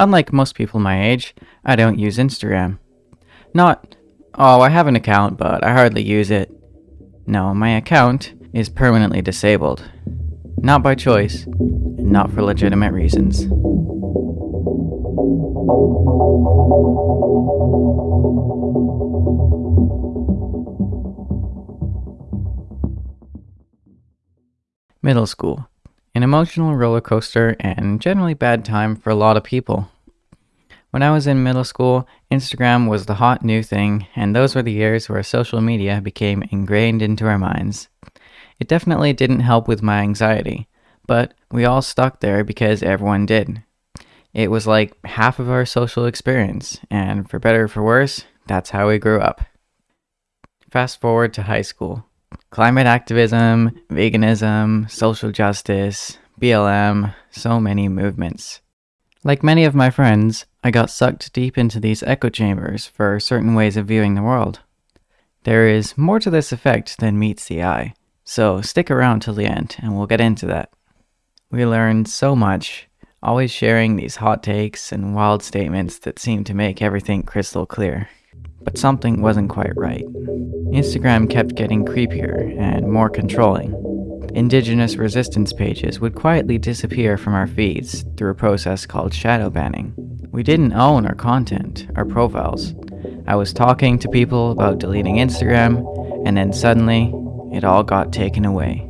Unlike most people my age, I don't use Instagram. Not, oh, I have an account, but I hardly use it. No, my account is permanently disabled. Not by choice, and not for legitimate reasons. Middle school. An emotional roller coaster and generally bad time for a lot of people. When I was in middle school, Instagram was the hot new thing, and those were the years where social media became ingrained into our minds. It definitely didn't help with my anxiety, but we all stuck there because everyone did. It was like half of our social experience, and for better or for worse, that's how we grew up. Fast forward to high school. Climate activism, veganism, social justice, BLM, so many movements. Like many of my friends, I got sucked deep into these echo chambers for certain ways of viewing the world. There is more to this effect than meets the eye, so stick around till the end and we'll get into that. We learned so much, always sharing these hot takes and wild statements that seem to make everything crystal clear. But something wasn't quite right. Instagram kept getting creepier and more controlling. Indigenous resistance pages would quietly disappear from our feeds through a process called shadow banning. We didn't own our content, our profiles. I was talking to people about deleting Instagram, and then suddenly, it all got taken away.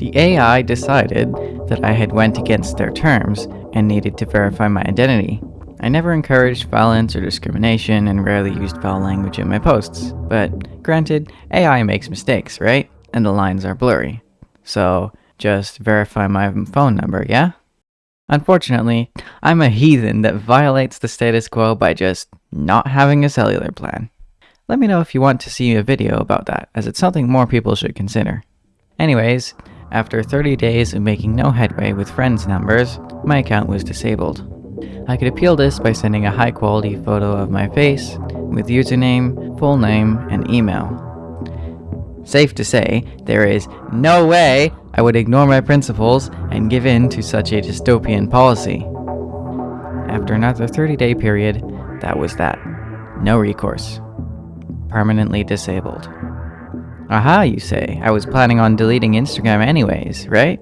The AI decided that I had went against their terms and needed to verify my identity. I never encouraged violence or discrimination and rarely used foul language in my posts, but granted, AI makes mistakes, right? And the lines are blurry. So, just verify my phone number, yeah? Unfortunately, I'm a heathen that violates the status quo by just not having a cellular plan. Let me know if you want to see a video about that, as it's something more people should consider. Anyways, after 30 days of making no headway with friends' numbers, my account was disabled. I could appeal this by sending a high quality photo of my face with username, full name, and email. Safe to say, there is no way I would ignore my principles and give in to such a dystopian policy. After another 30 day period, that was that. No recourse. Permanently disabled. Aha, you say, I was planning on deleting Instagram anyways, right?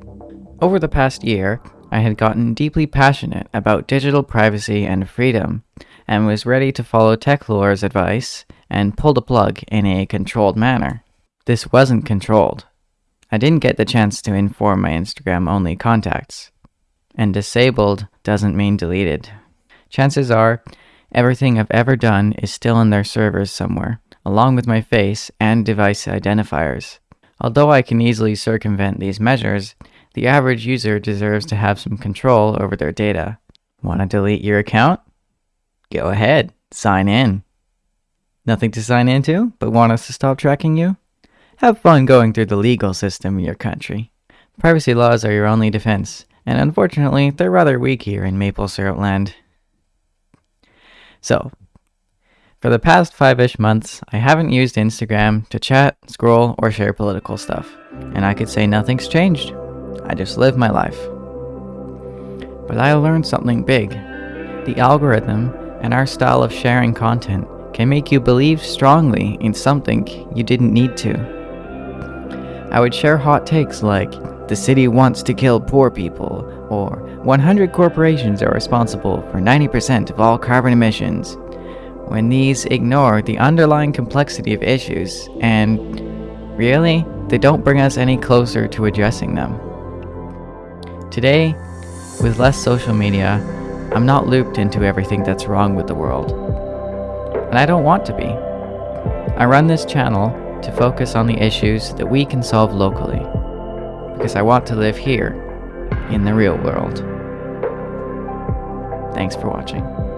Over the past year, I had gotten deeply passionate about digital privacy and freedom, and was ready to follow TechLore's advice and pull the plug in a controlled manner. This wasn't controlled. I didn't get the chance to inform my Instagram only contacts. And disabled doesn't mean deleted. Chances are, everything I've ever done is still in their servers somewhere, along with my face and device identifiers. Although I can easily circumvent these measures, the average user deserves to have some control over their data. Want to delete your account? Go ahead, sign in. Nothing to sign into, but want us to stop tracking you? Have fun going through the legal system in your country. Privacy laws are your only defense, and unfortunately, they're rather weak here in Maple Syrup Land. So, for the past five-ish months, I haven't used Instagram to chat, scroll, or share political stuff, and I could say nothing's changed. I just live my life. But I learned something big. The algorithm and our style of sharing content can make you believe strongly in something you didn't need to. I would share hot takes like, the city wants to kill poor people, or 100 corporations are responsible for 90% of all carbon emissions, when these ignore the underlying complexity of issues and, really, they don't bring us any closer to addressing them. Today, with less social media, I'm not looped into everything that's wrong with the world. And I don't want to be. I run this channel to focus on the issues that we can solve locally, because I want to live here, in the real world. Thanks for watching.